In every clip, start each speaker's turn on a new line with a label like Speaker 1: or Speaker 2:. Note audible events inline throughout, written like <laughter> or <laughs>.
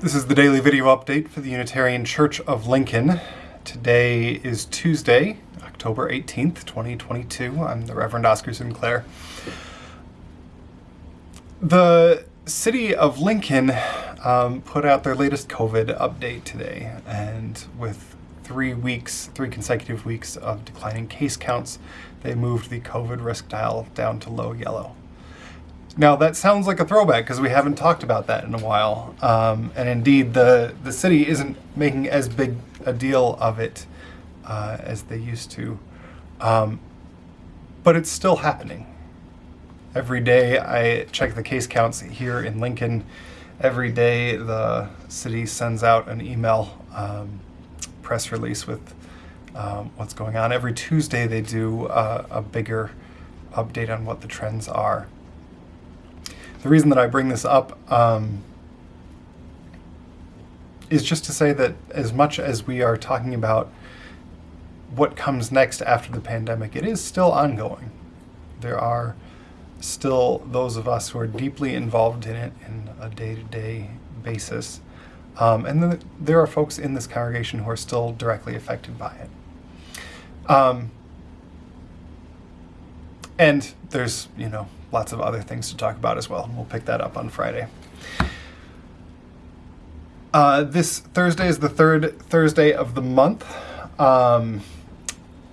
Speaker 1: This is the daily video update for the Unitarian Church of Lincoln. Today is Tuesday, October 18th, 2022. I'm the Reverend Oscar Sinclair. The city of Lincoln um, put out their latest COVID update today, and with three weeks, three consecutive weeks of declining case counts, they moved the COVID risk dial down to low yellow. Now that sounds like a throwback because we haven't talked about that in a while, um, and indeed the the city isn't making as big a deal of it uh, as they used to, um, but it's still happening. Every day I check the case counts here in Lincoln. Every day the city sends out an email um, press release with um, what's going on. Every Tuesday they do uh, a bigger update on what the trends are. The reason that I bring this up um, is just to say that as much as we are talking about what comes next after the pandemic, it is still ongoing. There are still those of us who are deeply involved in it in a day-to-day basis. Um, and then there are folks in this congregation who are still directly affected by it. Um, and there's, you know, lots of other things to talk about as well. We'll pick that up on Friday. Uh, this Thursday is the third Thursday of the month. Um,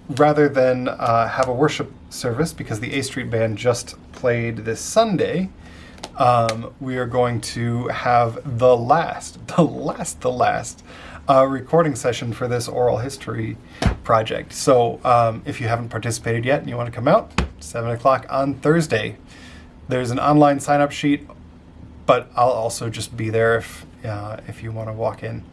Speaker 1: rather than uh, have a worship service, because the A Street Band just played this Sunday, um, we are going to have the last, <laughs> the last, the last uh, recording session for this oral history project. So um, if you haven't participated yet and you want to come out, 7 o'clock on Thursday. There's an online sign-up sheet, but I'll also just be there if, uh, if you want to walk in.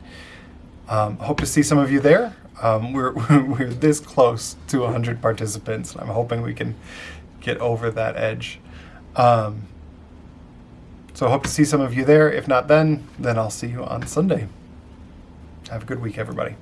Speaker 1: Um, hope to see some of you there. Um, we're, <laughs> we're this close to 100 participants, and I'm hoping we can get over that edge. Um, so I hope to see some of you there. If not then, then I'll see you on Sunday. Have a good week, everybody.